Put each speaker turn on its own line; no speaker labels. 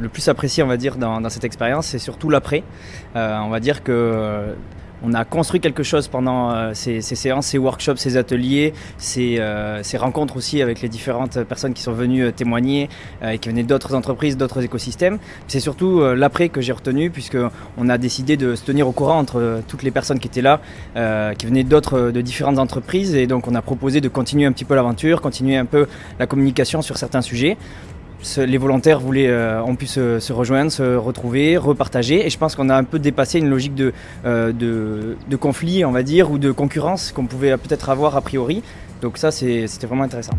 le plus apprécié, on va dire, dans, cette expérience, c'est surtout l'après. on va dire que on a construit quelque chose pendant euh, ces, séances, ces workshops, ces ateliers, euh, ces, rencontres aussi avec les différentes personnes qui sont venues euh, témoigner et qui venaient d'autres entreprises, d'autres écosystèmes. C'est surtout l'après que j'ai retenu puisqu'on a décidé de se tenir au courant entre toutes les personnes qui étaient là, qui venaient de différentes entreprises et donc on a proposé de continuer un petit peu l'aventure, continuer un peu la communication sur certains sujets les volontaires voulaient, euh, ont pu se, rejoindre, se retrouver, repartager. Et je pense qu'on a un peu dépassé une logique de, euh, de, conflit, on va dire, ou de concurrence qu'on pouvait peut-être avoir a priori. Donc ça, c'était vraiment intéressant.